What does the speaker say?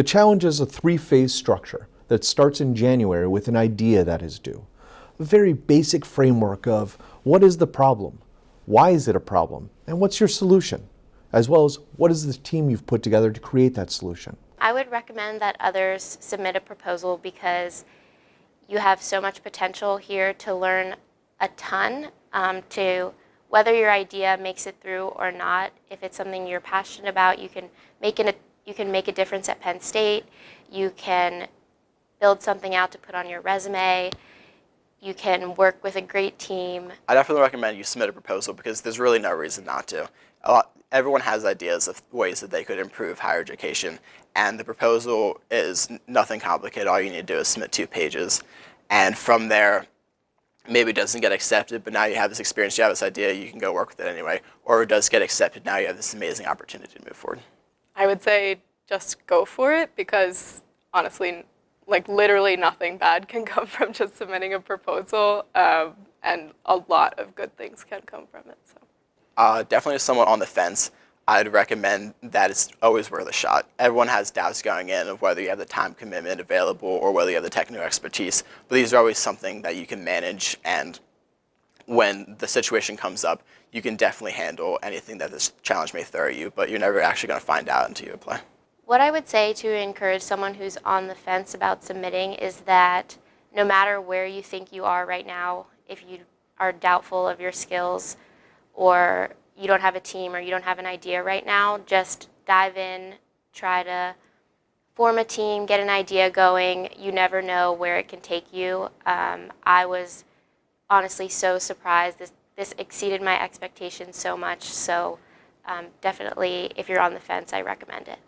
The challenge is a three-phase structure that starts in January with an idea that is due. A very basic framework of what is the problem, why is it a problem, and what's your solution, as well as what is the team you've put together to create that solution. I would recommend that others submit a proposal because you have so much potential here to learn a ton um, to whether your idea makes it through or not. If it's something you're passionate about, you can make an, you can make a difference at Penn State. You can build something out to put on your resume. You can work with a great team. I definitely recommend you submit a proposal because there's really no reason not to. Lot, everyone has ideas of ways that they could improve higher education, and the proposal is nothing complicated. All you need to do is submit two pages, and from there, maybe it doesn't get accepted, but now you have this experience, you have this idea, you can go work with it anyway, or it does get accepted, now you have this amazing opportunity to move forward. I would say just go for it because honestly, like literally nothing bad can come from just submitting a proposal, um, and a lot of good things can come from it. So. Uh, definitely someone on the fence, I'd recommend that it's always worth a shot. Everyone has doubts going in of whether you have the time commitment available or whether you have the technical expertise, but these are always something that you can manage and when the situation comes up, you can definitely handle anything that this challenge may throw at you, but you're never actually going to find out until you apply. What I would say to encourage someone who's on the fence about submitting is that no matter where you think you are right now, if you are doubtful of your skills or you don't have a team or you don't have an idea right now, just dive in, try to form a team, get an idea going. You never know where it can take you. Um, I was honestly so surprised. This, this exceeded my expectations so much. So um, definitely, if you're on the fence, I recommend it.